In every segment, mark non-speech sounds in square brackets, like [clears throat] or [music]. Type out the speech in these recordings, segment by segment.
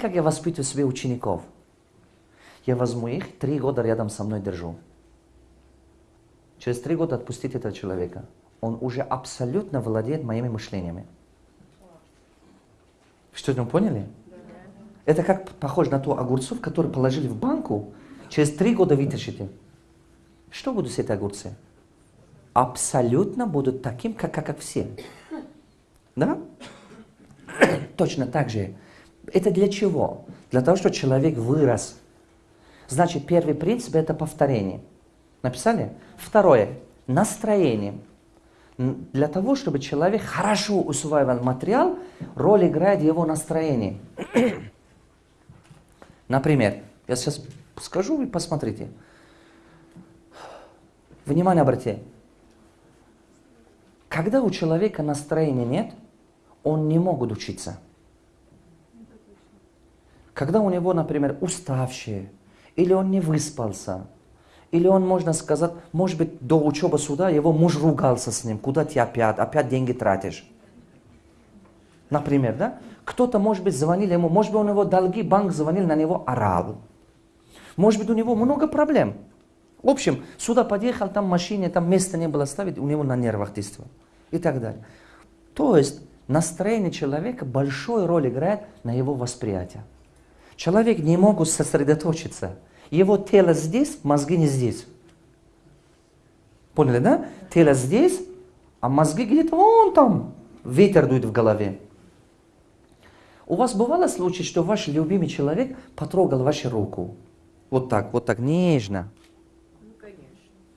как я воспитываю себе учеников? Я возьму их, три года рядом со мной держу. Через три года отпустить этого человека. Он уже абсолютно владеет моими мышлениями. Что-то поняли? Это как похоже на ту огурцов, которые положили в банку, через три года вытащите. Что будут с этой огурцы? Абсолютно будут таким, как, как, как все. Да? Точно так же. Это для чего? Для того, чтобы человек вырос. Значит, первый принцип – это повторение. Написали? Второе – настроение. Для того, чтобы человек хорошо усваивал материал, роль играет его настроение. [clears throat] Например, я сейчас скажу, вы посмотрите. Внимание обратите. Когда у человека настроения нет, он не может учиться. Когда у него, например, уставший, или он не выспался, или он, можно сказать, может быть, до учебы суда его муж ругался с ним, куда ты опять, опять деньги тратишь. Например, да? Кто-то, может быть, звонил ему, может быть, у него долги, банк звонил, на него орал. Может быть, у него много проблем. В общем, сюда подъехал, там машине, там места не было ставить, у него на нервах действовал. И так далее. То есть, настроение человека большую роль играет на его восприятие. Человек не может сосредоточиться. Его тело здесь, мозги не здесь. Поняли, да? Тело здесь, а мозги где-то вон там. Ветер дует в голове. У вас бывало случай, что ваш любимый человек потрогал вашу руку? Вот так, вот так, нежно. Ну, конечно.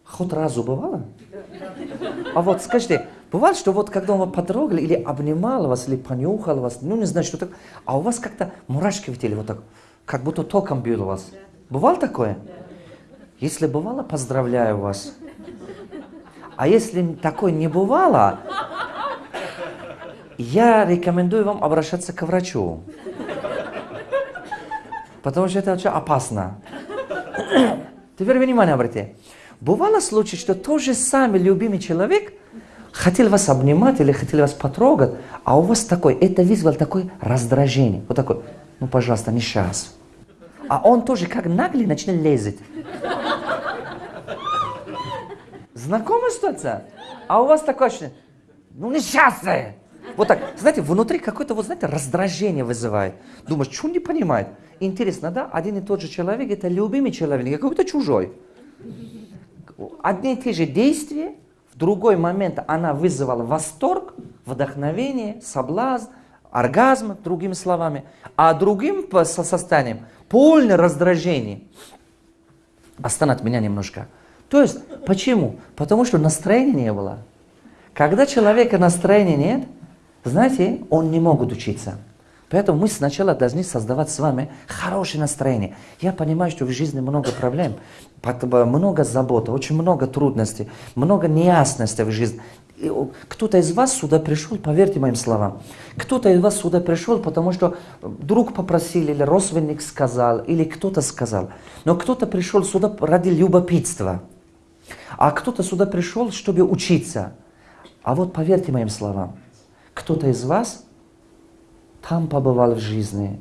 Хоть разу бывало? А вот скажите, бывало, что вот когда он потрогал или обнимал вас, или понюхал вас, ну не знаю, что так, а у вас как-то мурашки в теле, вот так, как будто током бил вас. Бывало такое? Если бывало, поздравляю вас. А если такое не бывало, я рекомендую вам обращаться к врачу. Потому что это очень опасно. Теперь внимание обратите. Бывало случай, что тот же самый любимый человек хотел вас обнимать или хотел вас потрогать, а у вас такой, это вызвало такое раздражение. Вот такой, ну пожалуйста, не сейчас. А он тоже как наглый начинает лезть. Знакомая ситуация? А у вас такое ощущение, ну не сейчас. Вот так, знаете, внутри какое-то, вот знаете, раздражение вызывает. Думаешь, что он не понимает? Интересно, да? Один и тот же человек, это любимый человек, не какой-то чужой. Одни и те же действия, в другой момент она вызывала восторг, вдохновение, соблазн, оргазм, другими словами, а другим состоянием полное раздражение. Остановь меня немножко. То есть, почему? Потому что настроения не было. Когда человека настроения нет, знаете, он не может учиться. Поэтому мы сначала должны создавать с вами хорошее настроение. Я понимаю, что в жизни много проблем, много заботы, очень много трудностей, много неясностей в жизни. Кто-то из вас сюда пришел, поверьте моим словам, кто-то из вас сюда пришел, потому что друг попросил, или родственник сказал, или кто-то сказал. Но кто-то пришел сюда ради любопытства, а кто-то сюда пришел, чтобы учиться. А вот поверьте моим словам, кто-то из вас там побывал в жизни,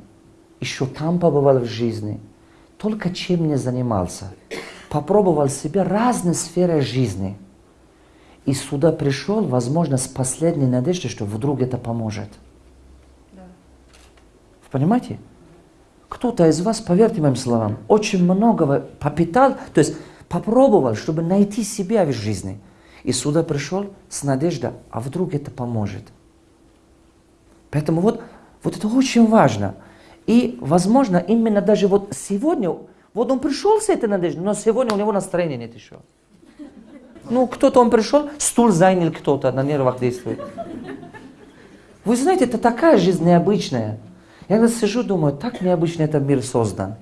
еще там побывал в жизни, только чем не занимался. Попробовал себя разные сферы жизни. И сюда пришел, возможно, с последней надеждой, что вдруг это поможет. Да. Понимаете? Кто-то из вас, поверьте моим словам, очень многого попитал, то есть попробовал, чтобы найти себя в жизни. И сюда пришел с надеждой, а вдруг это поможет. Поэтому вот, вот это очень важно. И, возможно, именно даже вот сегодня, вот он пришел с этой надеждой, но сегодня у него настроения нет еще. Ну, кто-то он пришел, стул занял кто-то, на нервах действует. Вы знаете, это такая жизнь необычная. Я когда сижу, думаю, так необычно этот мир создан.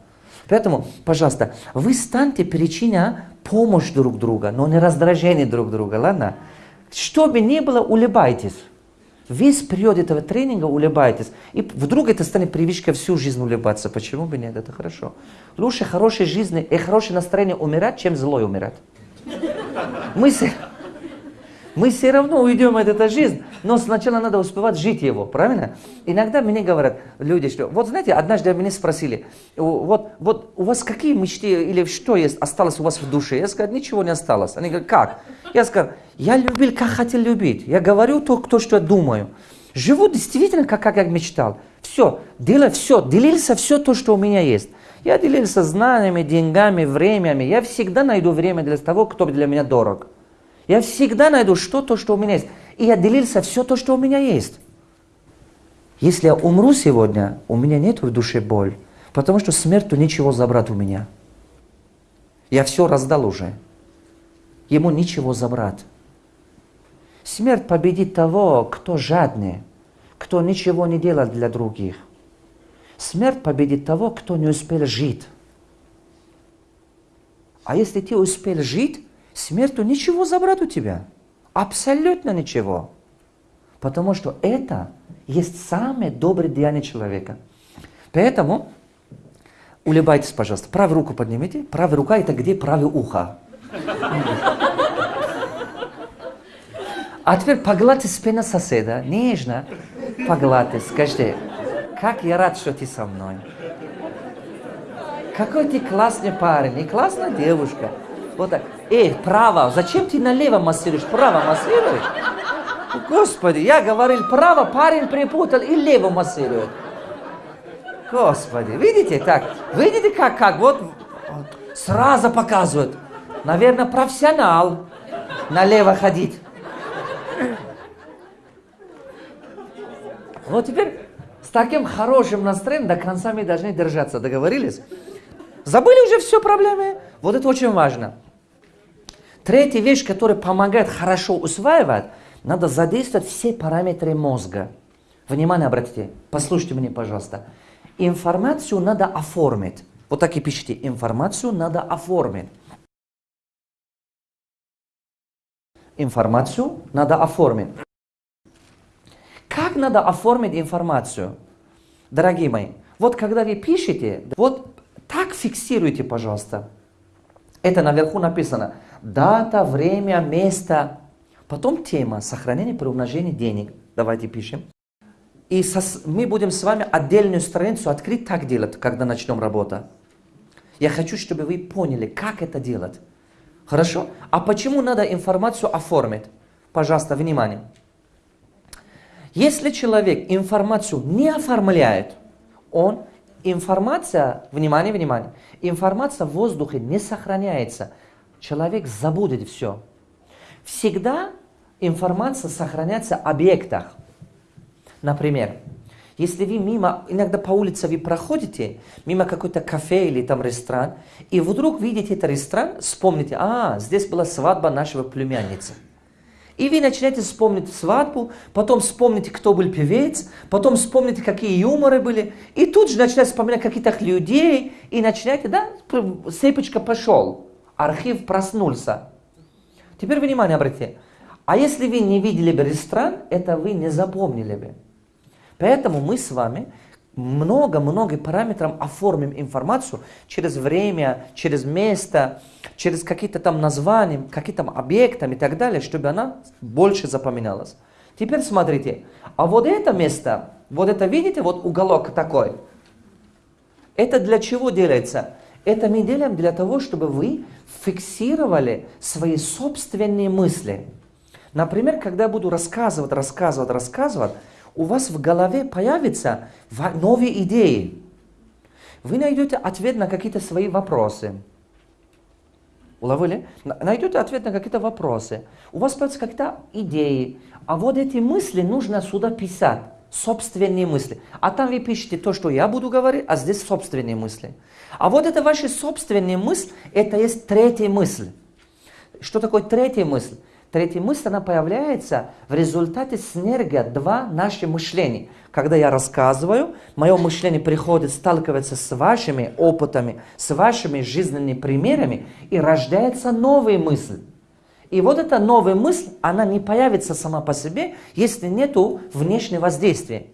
Поэтому, пожалуйста, вы станьте причиной помощи друг друга, но не раздражения друг друга, ладно? Что бы ни было, улыбайтесь. Весь период этого тренинга улыбайтесь. И вдруг это станет привычкой всю жизнь улыбаться. Почему бы нет? Это хорошо. Лучше хорошей жизни и хорошее настроение умирать, чем злой умирать. Мысль, Мы все равно уйдем от этой жизни, но сначала надо успевать жить его, правильно? Иногда мне говорят люди, что, вот знаете, однажды меня спросили, вот, вот у вас какие мечты или что есть, осталось у вас в душе? Я сказал, ничего не осталось. Они говорят, как? Я сказал, я любил, как хотел любить. Я говорю то, то что я думаю. Живу действительно, как, как я мечтал. Все, делаю все, делился все то, что у меня есть. Я делился знаниями, деньгами, временем. Я всегда найду время для того, кто для меня дорог. Я всегда найду что-то, что у меня есть. И я делился все то, что у меня есть. Если я умру сегодня, у меня нет в душе боль, потому что смерть ничего забрать у меня. Я все раздал уже. Ему ничего забрать. Смерть победит того, кто жадный, кто ничего не делает для других. Смерть победит того, кто не успел жить. А если ты успел жить, смертью ничего забрать у тебя. Абсолютно ничего. Потому что это есть самое доброе деяние человека. Поэтому улыбайтесь, пожалуйста. Правую руку поднимите. Правая рука это где правое ухо. А теперь погладьте спину соседа, нежно погладьте, скажите, как я рад, что ты со мной. Какой ты классный парень и классная девушка. Вот так. Эй, право, зачем ты налево массируешь? Право массируешь? Господи, я говорил право, парень припутал и лево массирует. Господи, видите так? Видите как, как? Вот сразу показывают. Наверное, профессионал налево ходить. Вот теперь с таким хорошим настроением до конца мы должны держаться. Договорились? Забыли уже все проблемы? Вот это очень важно. Третья вещь, которая помогает хорошо усваивать, надо задействовать все параметры мозга. Внимание обратите, послушайте меня, пожалуйста. Информацию надо оформить. Вот так и пишите. Информацию надо оформить. Информацию надо оформить. Как надо оформить информацию? Дорогие мои, вот когда вы пишете, вот так фиксируйте, пожалуйста. Это наверху написано. Дата, время, место. Потом тема сохранение при умножении денег. Давайте пишем. И со, мы будем с вами отдельную страницу открыть, так делать, когда начнем работу. Я хочу, чтобы вы поняли, как это делать. Хорошо? А почему надо информацию оформить? Пожалуйста, внимание. Если человек информацию не оформляет, он, информация, внимание, внимание, информация в воздухе не сохраняется. Человек забудет все. Всегда информация сохраняется в объектах. Например, если вы мимо, иногда по улице вы проходите, мимо какой-то кафе или там ресторан, и вдруг видите этот ресторан, вспомните, а, здесь была свадьба нашего племянницы. И вы начинаете вспомнить свадьбу, потом вспомните, кто был певец, потом вспомните, какие юморы были, и тут же начинаете вспоминать каких-то людей, и начинаете, да, цепочка пошел, архив проснулся. Теперь внимание обратите. А если вы не видели бы ресторан, это вы не запомнили бы. Поэтому мы с вами много-много параметров оформим информацию через время, через место, через какие-то там названия, какие-то объекты и так далее, чтобы она больше запоминалась. Теперь смотрите, а вот это место, вот это видите, вот уголок такой, это для чего делается? Это мы делаем для того, чтобы вы фиксировали свои собственные мысли. Например, когда я буду рассказывать, рассказывать, рассказывать, у вас в голове появятся новые идеи. Вы найдете ответ на какие-то свои вопросы. Уловили? Найдете ответ на какие-то вопросы. У вас появятся какие-то идеи. А вот эти мысли нужно сюда писать. Собственные мысли. А там вы пишете то, что я буду говорить, а здесь собственные мысли. А вот это ваши собственные мысли, это есть третья мысль. Что такое третья мысль? Третья мысль, она появляется в результате синергия два наши мышления. Когда я рассказываю, мое мышление приходит, сталкивается с вашими опытами, с вашими жизненными примерами, и рождается новая мысль. И вот эта новая мысль, она не появится сама по себе, если нету внешнего воздействия.